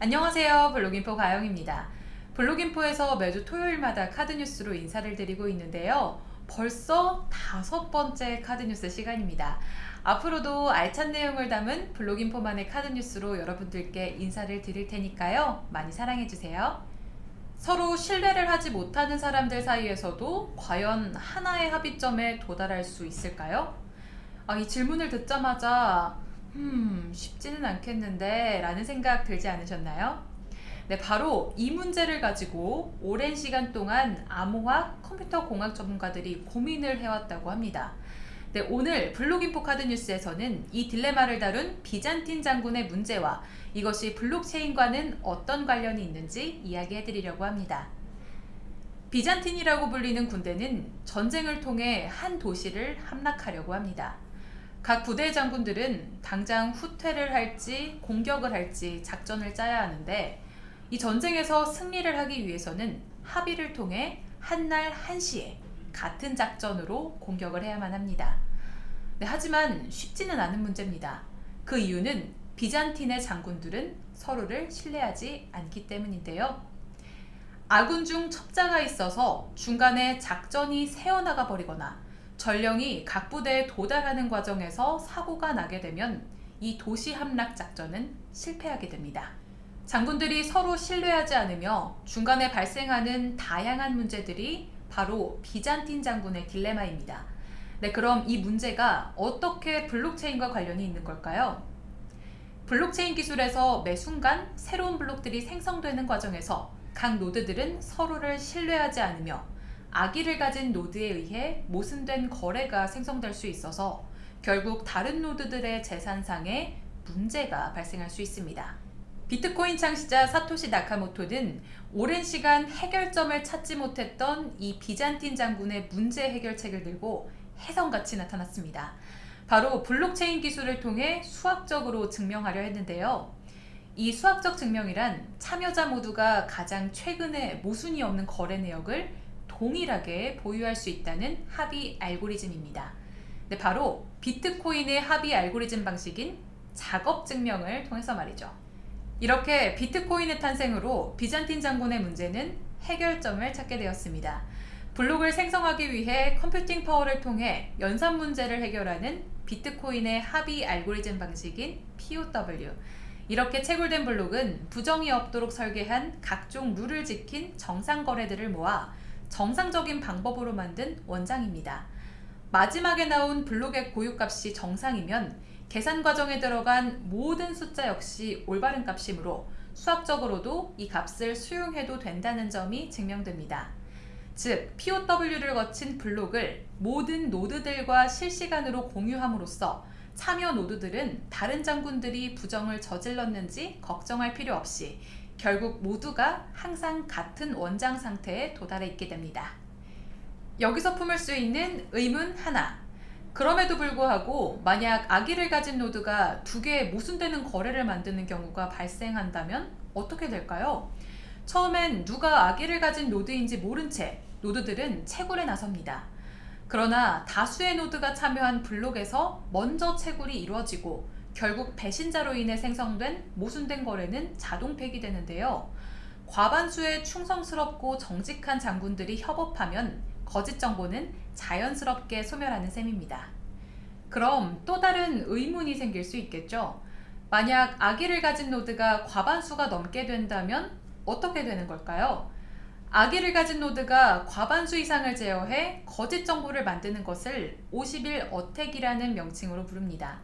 안녕하세요 블로깅포 가영입니다. 블로깅포에서 매주 토요일마다 카드뉴스로 인사를 드리고 있는데요. 벌써 다섯 번째 카드뉴스 시간입니다. 앞으로도 알찬 내용을 담은 블로깅포만의 카드뉴스로 여러분들께 인사를 드릴 테니까요. 많이 사랑해주세요. 서로 신뢰를 하지 못하는 사람들 사이에서도 과연 하나의 합의점에 도달할 수 있을까요? 아, 이 질문을 듣자마자 음 쉽지는 않겠는데 라는 생각 들지 않으셨나요? 네 바로 이 문제를 가지고 오랜 시간 동안 암호학 컴퓨터 공학 전문가들이 고민을 해왔다고 합니다. 네, 오늘 블록인포 카드 뉴스에서는 이 딜레마를 다룬 비잔틴 장군의 문제와 이것이 블록체인과는 어떤 관련이 있는지 이야기해 드리려고 합니다. 비잔틴이라고 불리는 군대는 전쟁을 통해 한 도시를 함락하려고 합니다. 각 부대 장군들은 당장 후퇴를 할지 공격을 할지 작전을 짜야 하는데 이 전쟁에서 승리를 하기 위해서는 합의를 통해 한날 한시에 같은 작전으로 공격을 해야만 합니다. 네, 하지만 쉽지는 않은 문제입니다. 그 이유는 비잔틴의 장군들은 서로를 신뢰하지 않기 때문인데요. 아군 중 첩자가 있어서 중간에 작전이 새어나가 버리거나 전령이 각 부대에 도달하는 과정에서 사고가 나게 되면 이 도시 함락 작전은 실패하게 됩니다. 장군들이 서로 신뢰하지 않으며 중간에 발생하는 다양한 문제들이 바로 비잔틴 장군의 딜레마입니다. 네, 그럼 이 문제가 어떻게 블록체인과 관련이 있는 걸까요? 블록체인 기술에서 매 순간 새로운 블록들이 생성되는 과정에서 각 노드들은 서로를 신뢰하지 않으며 악의를 가진 노드에 의해 모순된 거래가 생성될 수 있어서 결국 다른 노드들의 재산상에 문제가 발생할 수 있습니다. 비트코인 창시자 사토시 나카모토는 오랜 시간 해결점을 찾지 못했던 이 비잔틴 장군의 문제 해결책을 들고 혜성같이 나타났습니다. 바로 블록체인 기술을 통해 수학적으로 증명하려 했는데요. 이 수학적 증명이란 참여자 모두가 가장 최근에 모순이 없는 거래 내역을 동일하게 보유할 수 있다는 합의 알고리즘입니다. 네, 바로 비트코인의 합의 알고리즘 방식인 작업 증명을 통해서 말이죠. 이렇게 비트코인의 탄생으로 비잔틴 장군의 문제는 해결점을 찾게 되었습니다. 블록을 생성하기 위해 컴퓨팅 파워를 통해 연산 문제를 해결하는 비트코인의 합의 알고리즘 방식인 POW 이렇게 채굴된 블록은 부정이 없도록 설계한 각종 룰을 지킨 정상 거래들을 모아 정상적인 방법으로 만든 원장입니다. 마지막에 나온 블록의 고유값이 정상이면 계산 과정에 들어간 모든 숫자 역시 올바른 값이므로 수학적으로도 이 값을 수용해도 된다는 점이 증명됩니다. 즉, POW를 거친 블록을 모든 노드들과 실시간으로 공유함으로써 참여 노드들은 다른 장군들이 부정을 저질렀는지 걱정할 필요 없이 결국 모두가 항상 같은 원장 상태에 도달해 있게 됩니다. 여기서 품을 수 있는 의문 하나 그럼에도 불구하고 만약 악의를 가진 노드가 두 개의 모순되는 거래를 만드는 경우가 발생한다면 어떻게 될까요? 처음엔 누가 악의를 가진 노드인지 모른 채 노드들은 채굴에 나섭니다. 그러나 다수의 노드가 참여한 블록에서 먼저 채굴이 이루어지고 결국 배신자로 인해 생성된 모순된 거래는 자동 폐기되는데요. 과반수의 충성스럽고 정직한 장군들이 협업하면 거짓 정보는 자연스럽게 소멸하는 셈입니다. 그럼 또 다른 의문이 생길 수 있겠죠. 만약 악의를 가진 노드가 과반수가 넘게 된다면 어떻게 되는 걸까요? 악의를 가진 노드가 과반수 이상을 제어해 거짓 정보를 만드는 것을 51 attack이라는 명칭으로 부릅니다.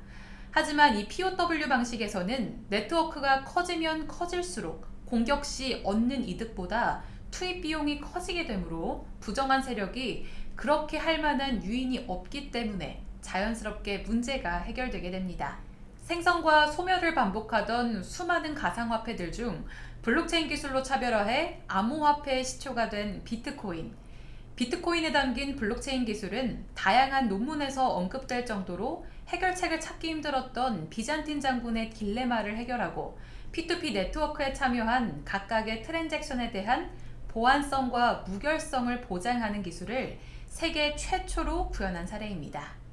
하지만 이 POW 방식에서는 네트워크가 커지면 커질수록 공격 시 얻는 이득보다 투입 비용이 커지게 되므로 부정한 세력이 그렇게 할 만한 유인이 없기 때문에 자연스럽게 문제가 해결되게 됩니다. 생성과 소멸을 반복하던 수많은 가상화폐들 중 블록체인 기술로 차별화해 암호화폐의 시초가 된 비트코인 비트코인에 담긴 블록체인 기술은 다양한 논문에서 언급될 정도로 해결책을 찾기 힘들었던 비잔틴 장군의 딜레마를 해결하고 P2P 네트워크에 참여한 각각의 트랜잭션에 대한 보안성과 무결성을 보장하는 기술을 세계 최초로 구현한 사례입니다.